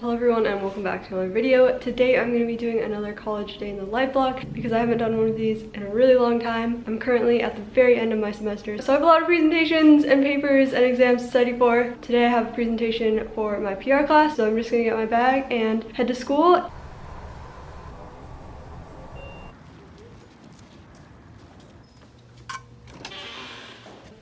Hello everyone and welcome back to another video. Today I'm going to be doing another college day in the life block because I haven't done one of these in a really long time. I'm currently at the very end of my semester so I have a lot of presentations and papers and exams to study for. Today I have a presentation for my PR class so I'm just going to get my bag and head to school.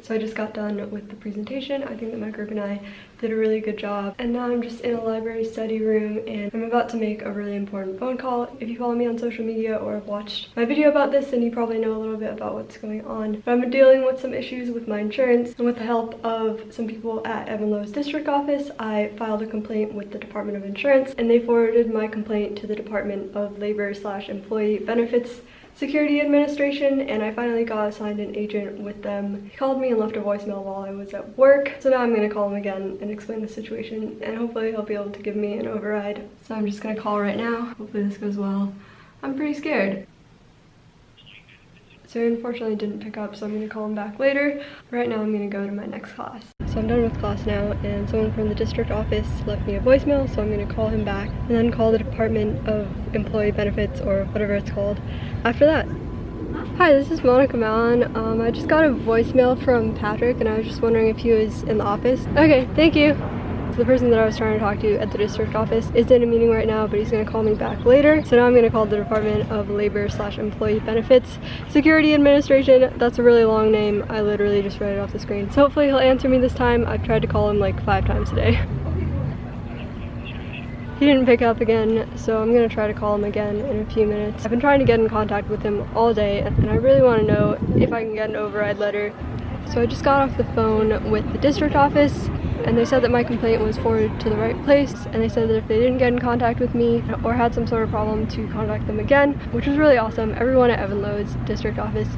So I just got done with the presentation. I think that my group and I did a really good job. And now I'm just in a library study room and I'm about to make a really important phone call. If you follow me on social media or have watched my video about this, then you probably know a little bit about what's going on. But I'm dealing with some issues with my insurance and with the help of some people at Evan Low's district office, I filed a complaint with the Department of Insurance and they forwarded my complaint to the Department of Labor slash Employee Benefits security administration and I finally got assigned an agent with them. He called me and left a voicemail while I was at work. So now I'm gonna call him again and explain the situation and hopefully he'll be able to give me an override. So I'm just gonna call right now. Hopefully this goes well. I'm pretty scared. So unfortunately didn't pick up, so I'm gonna call him back later. Right now I'm gonna go to my next class. So I'm done with class now, and someone from the district office left me a voicemail, so I'm gonna call him back, and then call the Department of Employee Benefits, or whatever it's called, after that. Hi, this is Monica Mallon. Um, I just got a voicemail from Patrick, and I was just wondering if he was in the office. Okay, thank you the person that I was trying to talk to at the district office is in a meeting right now, but he's gonna call me back later. So now I'm gonna call the Department of Labor slash Employee Benefits Security Administration. That's a really long name. I literally just read it off the screen. So hopefully he'll answer me this time. I've tried to call him like five times today. He didn't pick up again, so I'm gonna try to call him again in a few minutes. I've been trying to get in contact with him all day, and I really wanna know if I can get an override letter. So I just got off the phone with the district office and they said that my complaint was forwarded to the right place and they said that if they didn't get in contact with me or had some sort of problem to contact them again which was really awesome. Everyone at evan low's district office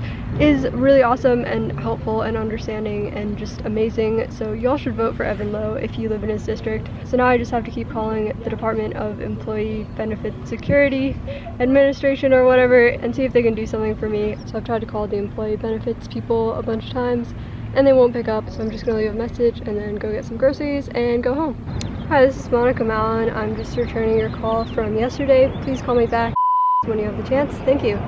is really awesome and helpful and understanding and just amazing. So y'all should vote for evan lowe if you live in his district. So now i just have to keep calling the department of employee benefit security administration or whatever and see if they can do something for me. So i've tried to call the employee benefits people a bunch of times and they won't pick up so I'm just gonna leave a message and then go get some groceries and go home. Hi, this is Monica Mallon. I'm just returning your call from yesterday. Please call me back when you have the chance. Thank you.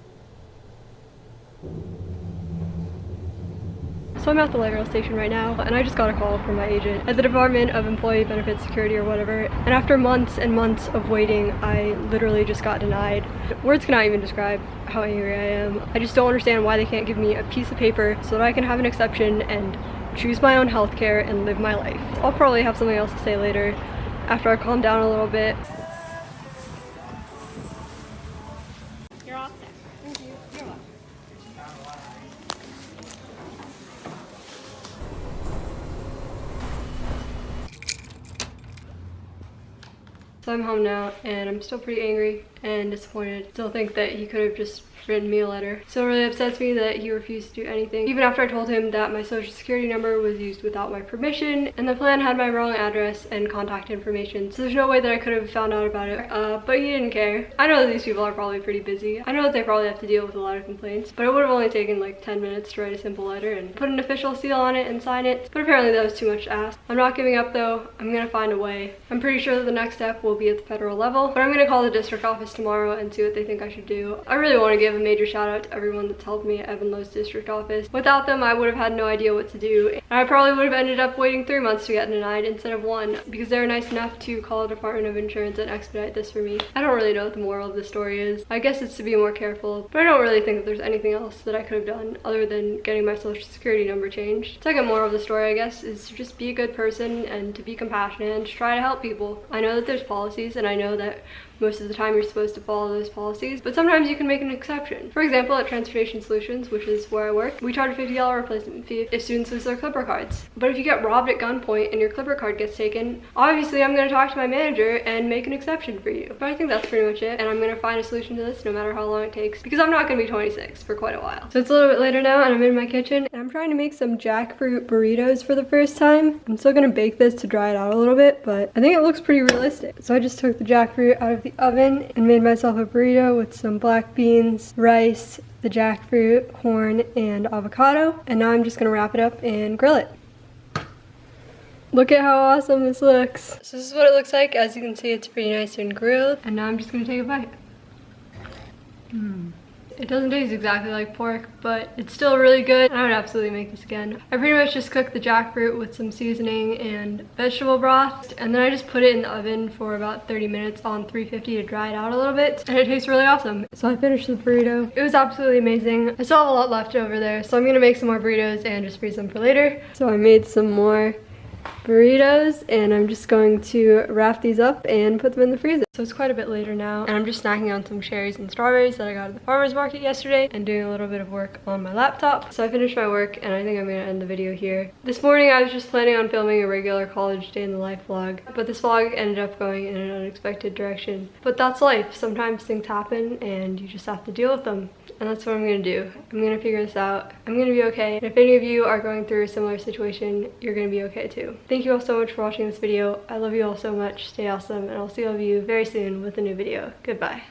So I'm at the light rail station right now and I just got a call from my agent at the Department of Employee Benefits Security or whatever and after months and months of waiting I literally just got denied. Words cannot even describe how angry I am. I just don't understand why they can't give me a piece of paper so that I can have an exception and choose my own healthcare and live my life. I'll probably have something else to say later after I calm down a little bit. So I'm home now and I'm still pretty angry and disappointed. Still think that he could have just written me a letter. So it really upsets me that he refused to do anything. Even after I told him that my social security number was used without my permission and the plan had my wrong address and contact information. So there's no way that I could have found out about it. Uh, but he didn't care. I know that these people are probably pretty busy. I know that they probably have to deal with a lot of complaints, but it would have only taken like 10 minutes to write a simple letter and put an official seal on it and sign it. But apparently that was too much to ask. I'm not giving up though. I'm gonna find a way. I'm pretty sure that the next step will be at the federal level, but I'm gonna call the district office tomorrow and see what they think I should do. I really want to give a major shout out to everyone that's helped me at Evan Low's district office. Without them, I would have had no idea what to do. And I probably would have ended up waiting three months to get denied instead of one because they were nice enough to call the Department of Insurance and expedite this for me. I don't really know what the moral of the story is. I guess it's to be more careful, but I don't really think that there's anything else that I could have done other than getting my social security number changed. Second moral of the story, I guess, is to just be a good person and to be compassionate and to try to help people. I know that there's policies and I know that most of the time you're supposed to follow those policies, but sometimes you can make an exception. For example, at Transportation Solutions, which is where I work, we charge a $50 replacement fee if students lose their Clipper cards. But if you get robbed at gunpoint and your Clipper card gets taken, obviously I'm gonna talk to my manager and make an exception for you. But I think that's pretty much it, and I'm gonna find a solution to this no matter how long it takes, because I'm not gonna be 26 for quite a while. So it's a little bit later now, and I'm in my kitchen, and I'm trying to make some jackfruit burritos for the first time. I'm still gonna bake this to dry it out a little bit, but I think it looks pretty realistic. So I just took the jackfruit out of the oven and made myself a burrito with some black beans, rice, the jackfruit, corn, and avocado. And now I'm just gonna wrap it up and grill it. Look at how awesome this looks. So this is what it looks like. As you can see, it's pretty nice and grilled. And now I'm just gonna take a bite. Mm. It doesn't taste exactly like pork, but it's still really good. I would absolutely make this again. I pretty much just cooked the jackfruit with some seasoning and vegetable broth. And then I just put it in the oven for about 30 minutes on 350 to dry it out a little bit. And it tastes really awesome. So I finished the burrito. It was absolutely amazing. I still have a lot left over there. So I'm gonna make some more burritos and just freeze them for later. So I made some more burritos and I'm just going to wrap these up and put them in the freezer. So it's quite a bit later now and I'm just snacking on some cherries and strawberries that I got at the farmer's market yesterday and doing a little bit of work on my laptop. So I finished my work and I think I'm gonna end the video here. This morning I was just planning on filming a regular college day in the life vlog but this vlog ended up going in an unexpected direction. But that's life. Sometimes things happen and you just have to deal with them and that's what I'm gonna do. I'm gonna figure this out. I'm gonna be okay. And if any of you are going through a similar situation, you're gonna be okay too. Thank you all so much for watching this video. I love you all so much. Stay awesome, and I'll see all of you very soon with a new video. Goodbye.